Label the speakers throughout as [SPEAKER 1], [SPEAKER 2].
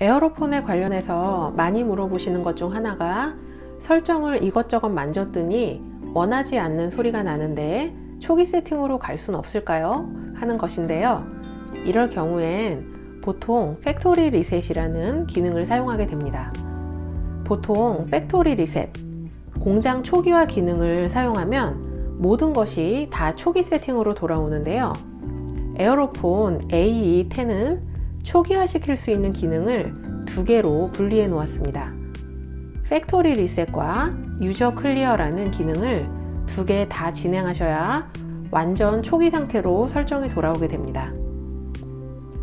[SPEAKER 1] 에어로폰에 관련해서 많이 물어보시는 것 중 하나가 설정을 이것저것 만졌더니 원하지 않는 소리가 나는데 초기 세팅으로 갈 순 없을까요? 하는 것인데요. 이럴 경우엔 보통 factory reset이라는 기능을 사용하게 됩니다. 보통 factory reset, 공장 초기화 기능을 사용하면 모든 것이 다 초기 세팅으로 돌아오는데요. 에어로폰 AE10은 초기화 시킬 수 있는 기능을 두 개로 분리해 놓았습니다. factory reset과 user clear라는 기능을 두 개 다 진행하셔야 완전 초기 상태로 설정이 돌아오게 됩니다.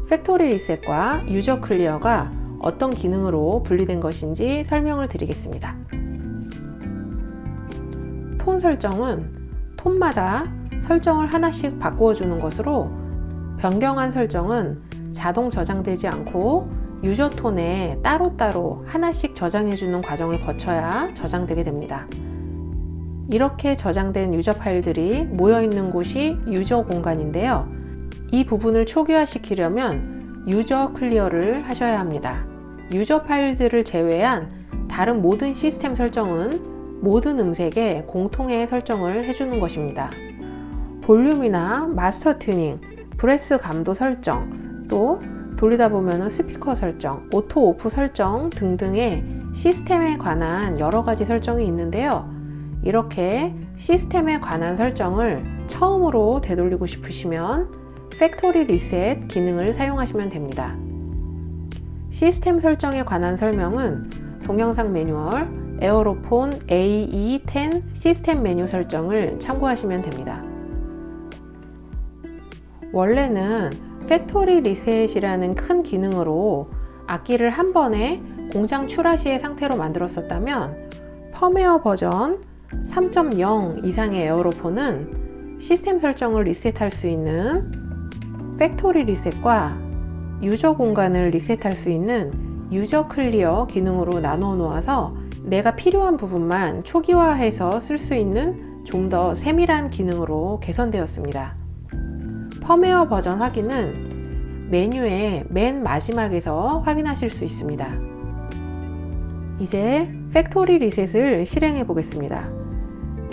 [SPEAKER 1] factory reset과 user clear가 어떤 기능으로 분리된 것인지 설명을 드리겠습니다. 톤 설정은 톤마다 설정을 하나씩 바꾸어 주는 것으로 변경한 설정은 자동 저장되지 않고 user tone에 따로따로 하나씩 저장해 주는 과정을 거쳐야 저장되게 됩니다. 이렇게 저장된 user 파일들이 모여 있는 곳이 user 공간인데요. 이 부분을 초기화 시키려면 user clear를 하셔야 합니다. user 파일들을 제외한 다른 모든 시스템 설정은 모든 음색에 공통의 설정을 해주는 것입니다. 볼륨이나 master tuning, breath 감도 설정, 또 돌리다 보면 스피커 설정, auto off 설정 등등의 시스템에 관한 여러 가지 설정이 있는데요. 이렇게 시스템에 관한 설정을 처음으로 되돌리고 싶으시면 factory reset 기능을 사용하시면 됩니다. 시스템 설정에 관한 설명은 동영상 매뉴얼 에어로폰 AE10 시스템 메뉴 설정을 참고하시면 됩니다. 원래는 factory reset이라는 큰 기능으로 악기를 한 번에 공장 출하 시의 상태로 만들었었다면 펌웨어 버전 3.0 이상의 에어로폰은 시스템 설정을 리셋할 수 있는 factory reset과 user 공간을 리셋할 수 있는 user clear 기능으로 나눠 놓아서 내가 필요한 부분만 초기화해서 쓸 수 있는 좀 더 세밀한 기능으로 개선되었습니다. 펌웨어 버전 확인은 메뉴의 맨 마지막에서 확인하실 수 있습니다. 이제 factory reset을 실행해 보겠습니다.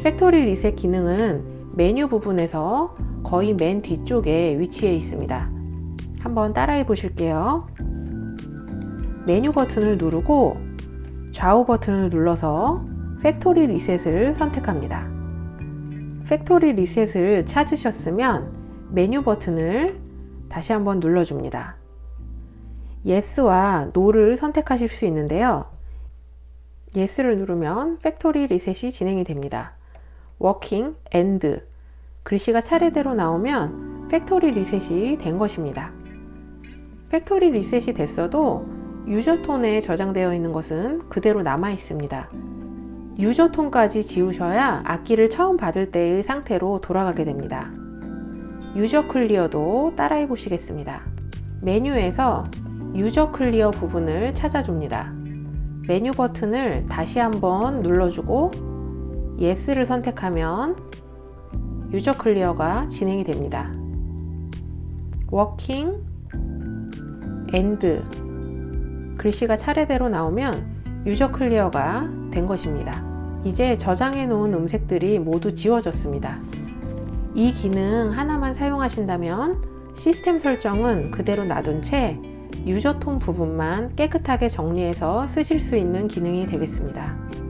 [SPEAKER 1] factory reset 기능은 메뉴 부분에서 거의 맨 뒤쪽에 위치해 있습니다. 한번 따라해 보실게요. 메뉴 버튼을 누르고 좌우 버튼을 눌러서 factory reset을 선택합니다. factory reset을 찾으셨으면 메뉴 버튼을 다시 한번 눌러줍니다. Yes와 No를 선택하실 수 있는데요. Yes를 누르면 factory reset이 진행이 됩니다. Working, End 글씨가 차례대로 나오면 factory reset이 된 것입니다. factory reset이 됐어도 user tone에 저장되어 있는 것은 그대로 남아 있습니다. user tone까지 지우셔야 악기를 처음 받을 때의 상태로 돌아가게 됩니다. user clear도 따라해 보시겠습니다. 메뉴에서 user clear 부분을 찾아줍니다. 메뉴 버튼을 다시 한번 눌러주고 Yes를 선택하면 user clear가 진행이 됩니다. Working, End 글씨가 차례대로 나오면 user clear가 된 것입니다. 이제 저장해 놓은 음색들이 모두 지워졌습니다. 이 기능 하나만 사용하신다면 시스템 설정은 그대로 놔둔 채 유저 톤 부분만 깨끗하게 정리해서 쓰실 수 있는 기능이 되겠습니다.